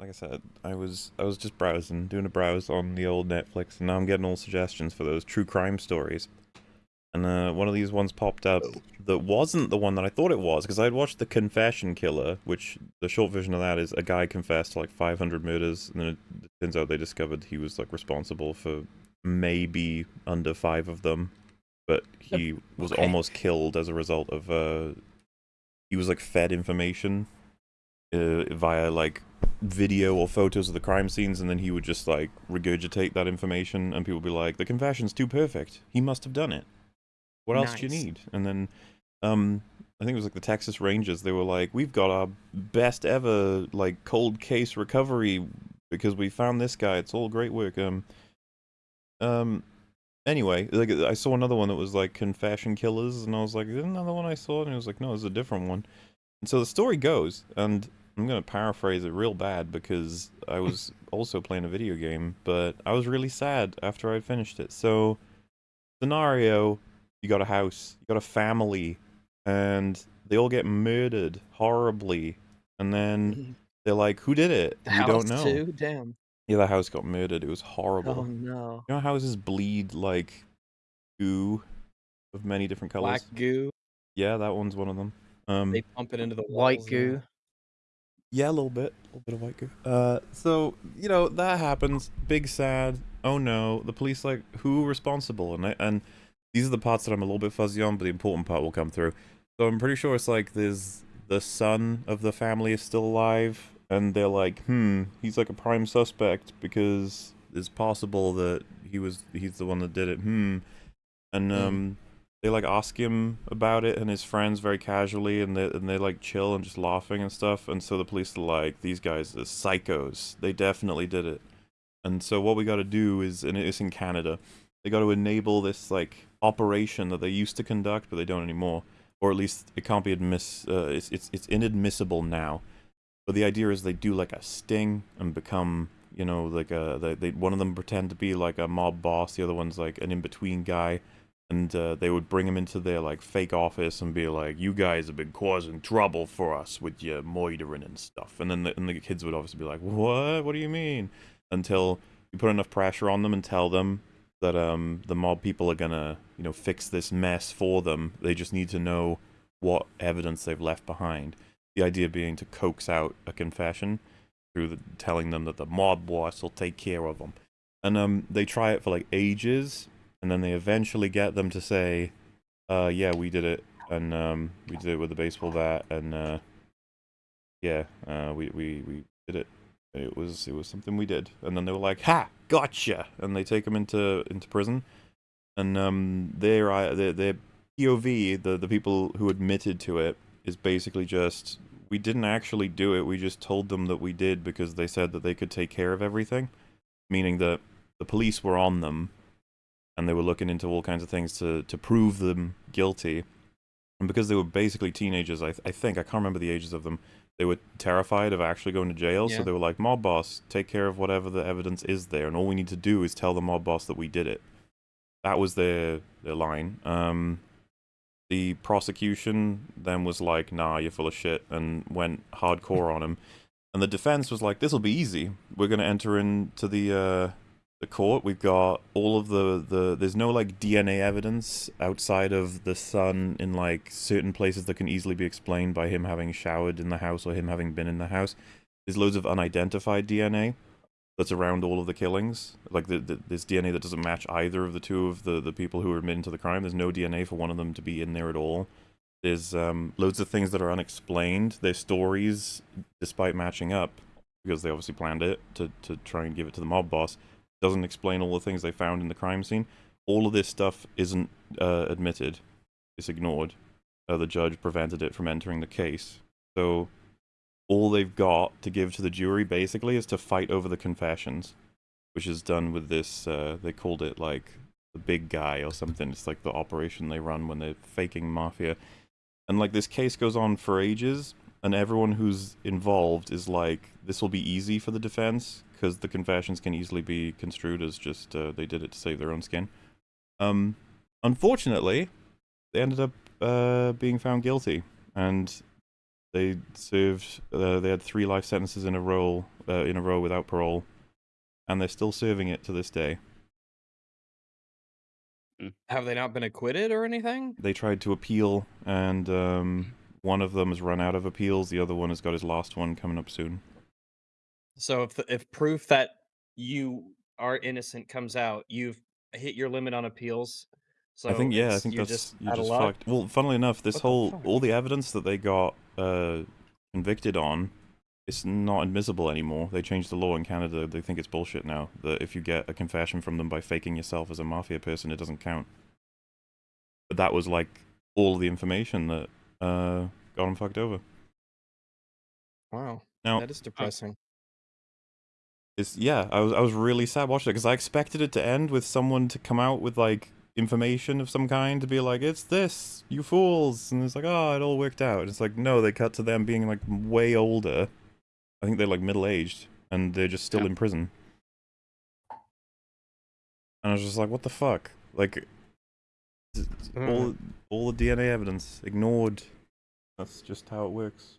like I said, I was I was just browsing, doing a browse on the old Netflix, and now I'm getting all suggestions for those true crime stories. And uh, one of these ones popped up that wasn't the one that I thought it was, because I'd watched The Confession Killer, which the short version of that is a guy confessed to like 500 murders, and then it turns out they discovered he was like responsible for maybe under five of them, but he was Okay. almost killed as a result of uh, he was like fed information uh, via like video or photos of the crime scenes, and then he would just like regurgitate that information, and people would be like, "The confession's too perfect. He must have done it. What else do you need?" And then, um, I think it was like the Texas Rangers. They were like, "We've got our best ever like cold case recovery because we found this guy. It's all great work." Um, um. Anyway, like I saw another one that was like confession killers, and I was like, "Is there another one I saw?" And it was like, "No, it's a different one." And so the story goes, and I'm gonna paraphrase it real bad because I was also playing a video game, but I was really sad after I'd finished it. So, scenario: you got a house, you got a family, and they all get murdered horribly, and then they're like, "Who did it?" The we house don't know. too? Damn. Yeah, the house got murdered. It was horrible. Oh no. You know how houses bleed like goo of many different colors? Black goo. Yeah, that one's one of them. Um, They pump it into the White walls goo. Yeah, a little bit, a little bit of white goo. Uh, so you know that happens. Big sad. Oh no, the police like who responsible? And I, and these are the parts that I'm a little bit fuzzy on, but the important part will come through. So I'm pretty sure it's like there's the son of the family is still alive, and they're like, hmm, he's like a prime suspect because it's possible that he was he's the one that did it. Hmm, and Hmm. um, they like ask him about it and his friends very casually, and they and they like chill and just laughing and stuff. And so the police are like, these guys are psychos. They definitely did it. And so what we got to do is, and it's in Canada, they got to enable this like operation that they used to conduct, but they don't anymore, or at least it can't be admiss. Uh, it's it's it's inadmissible now. But the idea is they do like a sting and become, you know, like a they, they one of them pretend to be like a mob boss, the other one's like an in between guy, and uh, they would bring him into their like fake office and be like, "You guys have been causing trouble for us with your moitering and stuff," and then the, and the kids would obviously be like, "What? What do you mean?" Until you put enough pressure on them and tell them that um the mob people are gonna you know fix this mess for them. They just need to know what evidence they've left behind. The idea being to coax out a confession through the, telling them that the mob boss will take care of them. And um, they try it for like ages, and then they eventually get them to say, "Uh, yeah, we did it, and um, we did it with a baseball bat, and uh, yeah, uh, we we we did it. It was it was something we did." And then they were like, "Ha, gotcha!" And they take them into into prison, and um, their their their POV, the the people who admitted to it, is basically just we didn't actually do it. We just told them that we did because they said that they could take care of everything, meaning that the police were on them, and they were looking into all kinds of things to to prove them guilty. And because they were basically teenagers, I, I think I can't remember the ages of them. They were terrified of actually going to jail, so they were like, "Mob boss, take care of whatever the evidence is there, and all we need to do is tell the mob boss that we did it." That was their their line. Um, the prosecution then was like, "Nah, you're full of shit," and went hardcore on him. And the defense was like, "This will be easy. We're gonna enter into the uh, the court. We've got all of the the. There's no like DNA evidence outside of the son in like certain places that can easily be explained by him having showered in the house or him having been in the house. There's loads of unidentified DNA." That's around all of the killings. Like the, the, there's DNA that doesn't match either of the two of the, the people who were admitted to the crime. There's no DNA for one of them to be in there at all. There's um, loads of things that are unexplained. Their stories, despite matching up, because they obviously planned it to, to try and give it to the mob boss, doesn't explain all the things they found in the crime scene. All of this stuff isn't uh, admitted. It's ignored. Uh, the judge prevented it from entering the case. So all they've got to give to the jury basically is to fight over the confessions, which is done with this. Uh, they called it like the big guy or something. It's like the operation they run when they're faking mafia, and like this case goes on for ages, and everyone who's involved is like, this will be easy for the defense because the confessions can easily be construed as just uh, they did it to save their own skin. Um, unfortunately, they ended up uh, being found guilty, and They served. Uh, they had three life sentences in a row. Uh, in a row without parole, and they're still serving it to this day. Have they not been acquitted or anything? They tried to appeal, and um, one of them has run out of appeals. The other one has got his last one coming up soon. So if the, if proof that you are innocent comes out, you've hit your limit on appeals. So I think yeah, I think you're that's just you're just luck. fucked. Well, funnily enough, this What whole fuck? all the evidence that they got uh, convicted on, it's not admissible anymore. They changed the law in Canada. They think it's bullshit now. That if you get a confession from them by faking yourself as a mafia person, it doesn't count. But that was like all the information that uh, got them fucked over. Wow, Now, that is depressing. It's yeah, I was I was really sad watching it because I expected it to end with someone to come out with like information of some kind to be like it's this you fools and it's like oh it all worked out. And it's like no, they cut to them being like way older. I think they're like middle aged and they're just still Yeah. in prison. And I was just like what the fuck like it's all all the DNA evidence ignored. That's just how it works.